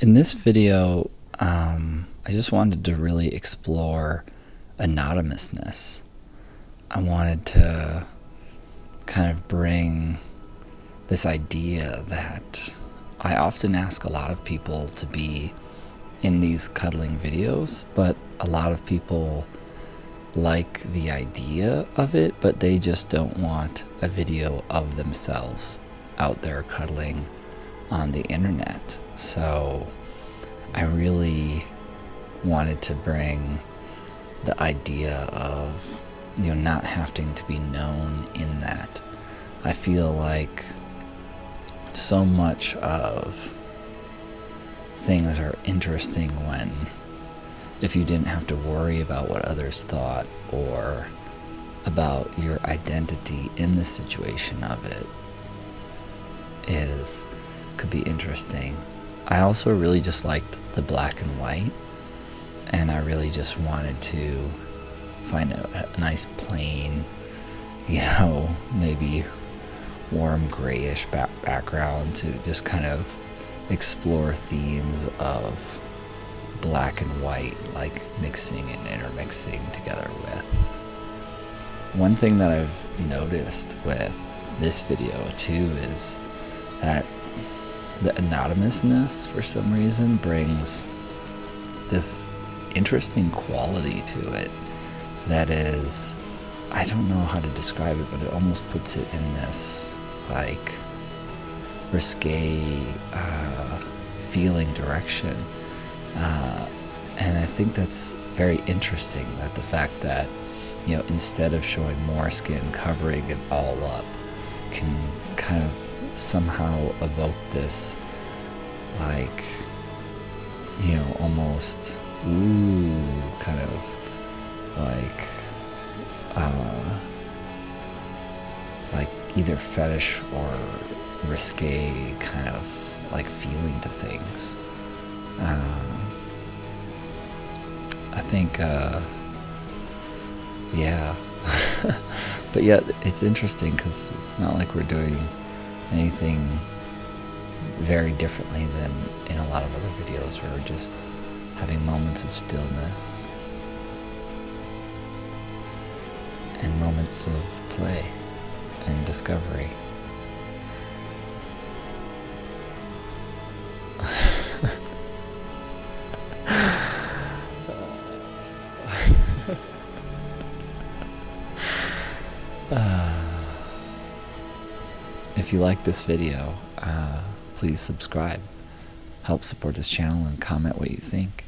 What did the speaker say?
In this video, um, I just wanted to really explore anonymousness. I wanted to kind of bring this idea that I often ask a lot of people to be in these cuddling videos, but a lot of people like the idea of it, but they just don't want a video of themselves out there cuddling on the internet. So I really wanted to bring the idea of you know not having to be known in that. I feel like so much of things are interesting when if you didn't have to worry about what others thought or about your identity in the situation of it is could be interesting. I also really just liked the black and white and I really just wanted to find a, a nice plain, you know, maybe warm grayish back background to just kind of explore themes of black and white, like mixing and intermixing together with. One thing that I've noticed with this video too is that the anonymousness for some reason brings this interesting quality to it that is I don't know how to describe it but it almost puts it in this like risque uh, feeling direction. Uh, and I think that's very interesting that the fact that you know instead of showing more skin covering it all up can kind of somehow evoke this like you know almost ooh kind of like uh like either fetish or risque kind of like feeling to things. Um, I think uh yeah. But yeah it's interesting because it's not like we're doing anything very differently than in a lot of other videos where we're just having moments of stillness and moments of play and discovery. If you like this video, uh, please subscribe. Help support this channel and comment what you think.